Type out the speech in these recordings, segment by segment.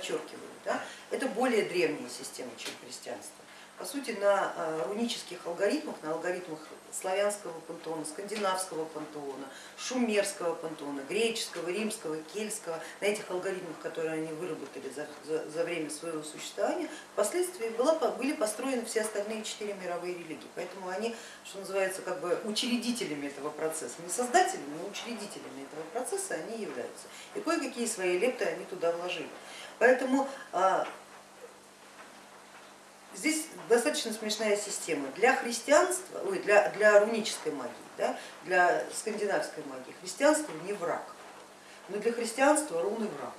Подчеркивают, да, это более древняя система, чем христианство. По сути, на а, рунических алгоритмах, на алгоритмах славянского пантеона, скандинавского пантеона, шумерского пантеона, греческого, римского, кельтского, на этих алгоритмах, которые они выработали за, за, за время своего существования, впоследствии была, были построены все остальные четыре мировые религии. Поэтому они, что называется, как бы учредителями этого процесса, не создателями, но учредителями этого процесса они являются. И кое-какие свои лепты они туда вложили. Поэтому а, Здесь достаточно смешная система. Для христианства, ой, для, для рунической магии, да, для скандинавской магии христианство не враг, но для христианства руны враг.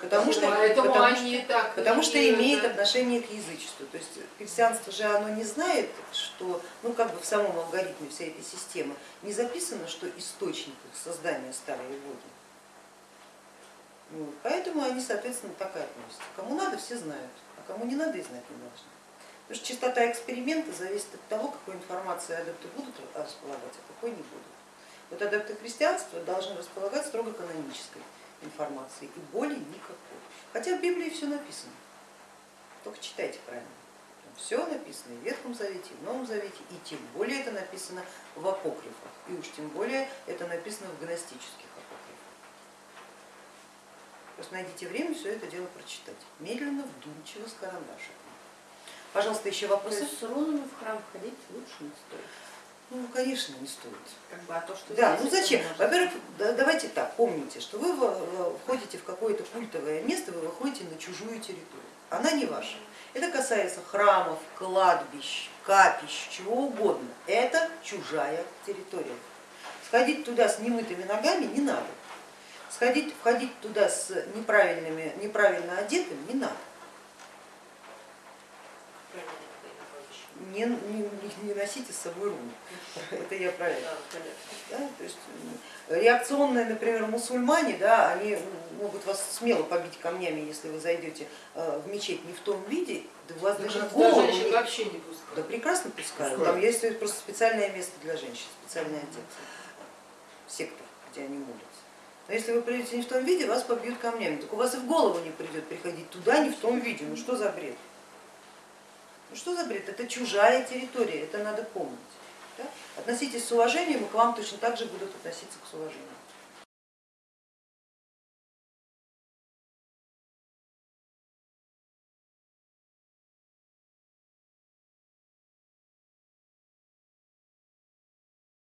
Потому что, потому, что, так потому что имеет отношение к язычеству. То есть христианство же оно не знает, что ну, как бы в самом алгоритме всей этой системы не записано, что источник их создания старые боги. Вот. Поэтому они, соответственно, так и относятся. Кому надо, все знают кому не надо и знать не должны. Потому что частота эксперимента зависит от того, какой информацией адепты будут располагать, а какой не будут. Вот адепты христианства должны располагать строго канонической информацией и более никакой. Хотя в Библии все написано, только читайте правильно. Все написано и в Ветхом Завете, и в Новом Завете, и тем более это написано в апокрифах, и уж тем более это написано в гностических Просто найдите время все это дело прочитать. Медленно, вдумчиво, с карандашиком. Пожалуйста, еще вопросы? С рунами в храм ходить лучше не стоит? Ну, конечно, не стоит. Как бы, а то, что да, ну зачем? Во-первых, давайте так, помните, что вы входите в какое-то культовое место, вы выходите на чужую территорию. Она не ваша. Это касается храмов, кладбищ, капищ, чего угодно. Это чужая территория. Сходить туда с немытыми ногами не надо сходить, входить туда с неправильными, неправильно одетым не надо. Не, не, не носите с собой руны, это я правильно. Да, то есть, реакционные, например, мусульмане, да, они могут вас смело побить камнями, если вы зайдете э, в мечеть не в том виде, да у вас да даже голову не... вообще не пускают. Да прекрасно пускают, там есть просто специальное место для женщин, специальный отдел, сектор, где они молятся. Но если вы придете не в том виде, вас побьют камнями. Так у вас и в голову не придет приходить туда не в том виде. Ну что за бред? Ну что за бред? Это чужая территория, это надо помнить. Да? Относитесь с уважением, и к вам точно так же будут относиться с уважением.